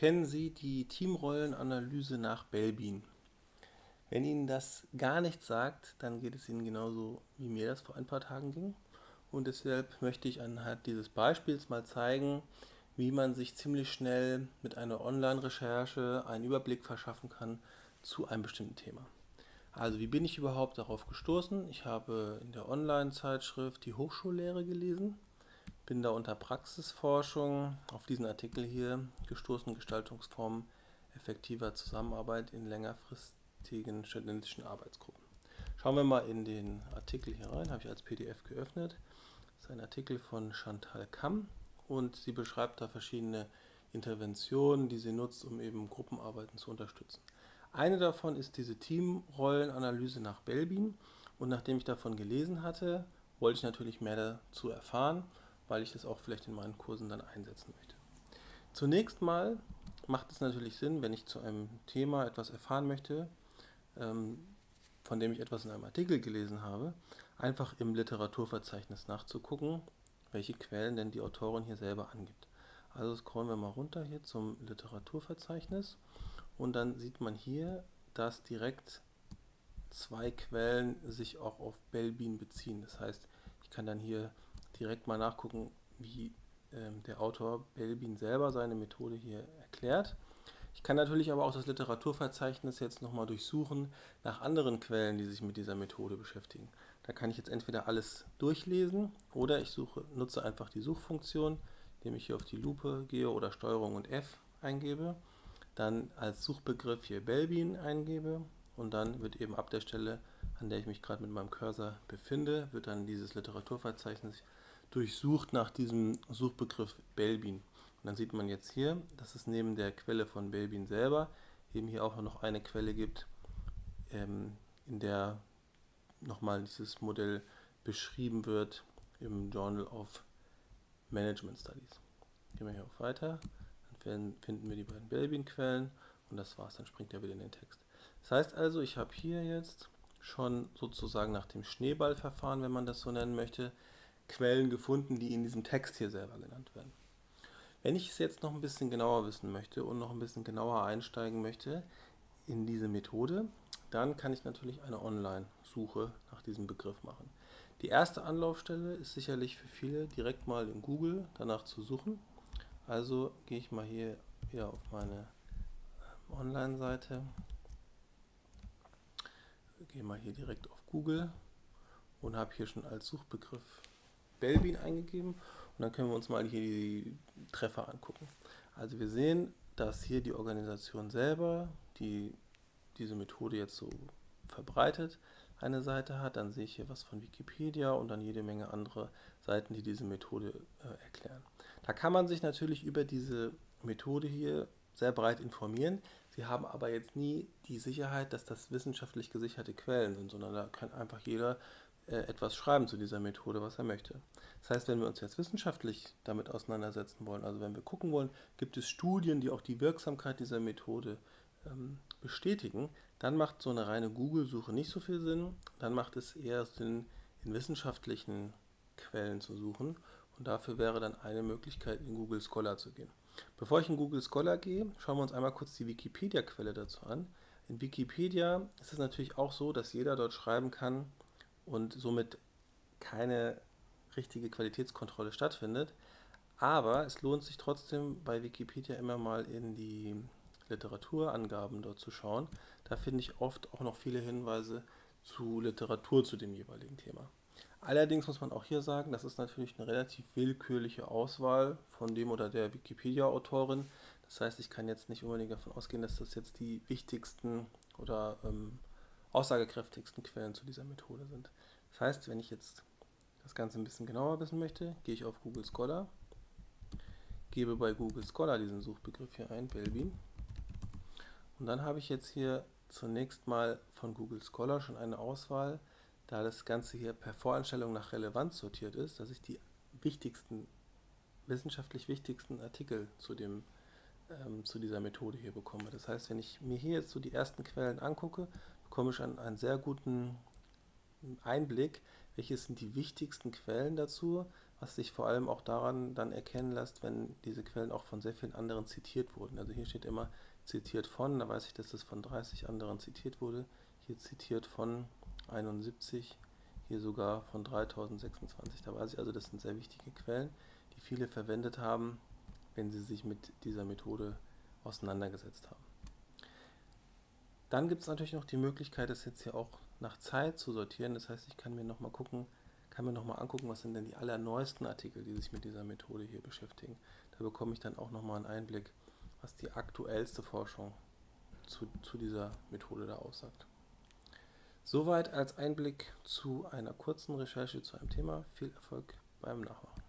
Kennen Sie die Teamrollenanalyse nach Belbin? Wenn Ihnen das gar nichts sagt, dann geht es Ihnen genauso, wie mir das vor ein paar Tagen ging. Und deshalb möchte ich anhand dieses Beispiels mal zeigen, wie man sich ziemlich schnell mit einer Online-Recherche einen Überblick verschaffen kann zu einem bestimmten Thema. Also wie bin ich überhaupt darauf gestoßen? Ich habe in der Online-Zeitschrift die Hochschullehre gelesen bin da unter Praxisforschung auf diesen Artikel hier gestoßen, Gestaltungsformen effektiver Zusammenarbeit in längerfristigen studentischen Arbeitsgruppen. Schauen wir mal in den Artikel hier rein, habe ich als PDF geöffnet. Das ist ein Artikel von Chantal Kamm und sie beschreibt da verschiedene Interventionen, die sie nutzt, um eben Gruppenarbeiten zu unterstützen. Eine davon ist diese Teamrollenanalyse nach Belbin und nachdem ich davon gelesen hatte, wollte ich natürlich mehr dazu erfahren weil ich das auch vielleicht in meinen Kursen dann einsetzen möchte. Zunächst mal macht es natürlich Sinn, wenn ich zu einem Thema etwas erfahren möchte, ähm, von dem ich etwas in einem Artikel gelesen habe, einfach im Literaturverzeichnis nachzugucken, welche Quellen denn die Autorin hier selber angibt. Also scrollen wir mal runter hier zum Literaturverzeichnis und dann sieht man hier, dass direkt zwei Quellen sich auch auf Belbin beziehen. Das heißt, ich kann dann hier direkt mal nachgucken, wie ähm, der Autor Belbin selber seine Methode hier erklärt. Ich kann natürlich aber auch das Literaturverzeichnis jetzt nochmal durchsuchen nach anderen Quellen, die sich mit dieser Methode beschäftigen. Da kann ich jetzt entweder alles durchlesen oder ich suche, nutze einfach die Suchfunktion, indem ich hier auf die Lupe gehe oder Steuerung und F eingebe, dann als Suchbegriff hier Belbin eingebe und dann wird eben ab der Stelle, an der ich mich gerade mit meinem Cursor befinde, wird dann dieses Literaturverzeichnis durchsucht nach diesem Suchbegriff Belbin. Und dann sieht man jetzt hier, dass es neben der Quelle von Belbin selber eben hier auch noch eine Quelle gibt, ähm, in der nochmal dieses Modell beschrieben wird im Journal of Management Studies. Gehen wir hier auf Weiter, dann finden wir die beiden Belbin-Quellen und das war's, dann springt er wieder in den Text. Das heißt also, ich habe hier jetzt schon sozusagen nach dem Schneeballverfahren, wenn man das so nennen möchte, Quellen gefunden, die in diesem Text hier selber genannt werden. Wenn ich es jetzt noch ein bisschen genauer wissen möchte und noch ein bisschen genauer einsteigen möchte in diese Methode, dann kann ich natürlich eine Online-Suche nach diesem Begriff machen. Die erste Anlaufstelle ist sicherlich für viele direkt mal in Google danach zu suchen. Also gehe ich mal hier wieder auf meine ähm, Online-Seite, gehe mal hier direkt auf Google und habe hier schon als Suchbegriff Belbin eingegeben und dann können wir uns mal hier die Treffer angucken. Also wir sehen, dass hier die Organisation selber, die diese Methode jetzt so verbreitet, eine Seite hat. Dann sehe ich hier was von Wikipedia und dann jede Menge andere Seiten, die diese Methode äh, erklären. Da kann man sich natürlich über diese Methode hier sehr breit informieren. Sie haben aber jetzt nie die Sicherheit, dass das wissenschaftlich gesicherte Quellen sind, sondern da kann einfach jeder etwas schreiben zu dieser Methode, was er möchte. Das heißt, wenn wir uns jetzt wissenschaftlich damit auseinandersetzen wollen, also wenn wir gucken wollen, gibt es Studien, die auch die Wirksamkeit dieser Methode ähm, bestätigen, dann macht so eine reine Google-Suche nicht so viel Sinn. Dann macht es eher Sinn, in wissenschaftlichen Quellen zu suchen. Und dafür wäre dann eine Möglichkeit, in Google Scholar zu gehen. Bevor ich in Google Scholar gehe, schauen wir uns einmal kurz die Wikipedia-Quelle dazu an. In Wikipedia ist es natürlich auch so, dass jeder dort schreiben kann, und somit keine richtige Qualitätskontrolle stattfindet. Aber es lohnt sich trotzdem bei Wikipedia immer mal in die Literaturangaben dort zu schauen. Da finde ich oft auch noch viele Hinweise zu Literatur zu dem jeweiligen Thema. Allerdings muss man auch hier sagen, das ist natürlich eine relativ willkürliche Auswahl von dem oder der Wikipedia-Autorin. Das heißt, ich kann jetzt nicht unbedingt davon ausgehen, dass das jetzt die wichtigsten oder ähm, aussagekräftigsten Quellen zu dieser Methode sind. Das heißt, wenn ich jetzt das Ganze ein bisschen genauer wissen möchte, gehe ich auf Google Scholar, gebe bei Google Scholar diesen Suchbegriff hier ein, Belbin, und dann habe ich jetzt hier zunächst mal von Google Scholar schon eine Auswahl, da das Ganze hier per Voreinstellung nach Relevanz sortiert ist, dass ich die wichtigsten, wissenschaftlich wichtigsten Artikel zu, dem, ähm, zu dieser Methode hier bekomme. Das heißt, wenn ich mir hier jetzt so die ersten Quellen angucke, bekomme ich einen, einen sehr guten Einblick, welche sind die wichtigsten Quellen dazu, was sich vor allem auch daran dann erkennen lässt, wenn diese Quellen auch von sehr vielen anderen zitiert wurden. Also hier steht immer zitiert von, da weiß ich, dass das von 30 anderen zitiert wurde. Hier zitiert von 71, hier sogar von 3026. Da weiß ich also, das sind sehr wichtige Quellen, die viele verwendet haben, wenn sie sich mit dieser Methode auseinandergesetzt haben. Dann gibt es natürlich noch die Möglichkeit, das jetzt hier auch nach Zeit zu sortieren. Das heißt, ich kann mir nochmal gucken, kann mir nochmal angucken, was sind denn die allerneuesten Artikel, die sich mit dieser Methode hier beschäftigen. Da bekomme ich dann auch nochmal einen Einblick, was die aktuellste Forschung zu, zu dieser Methode da aussagt. Soweit als Einblick zu einer kurzen Recherche zu einem Thema. Viel Erfolg beim Nachmachen.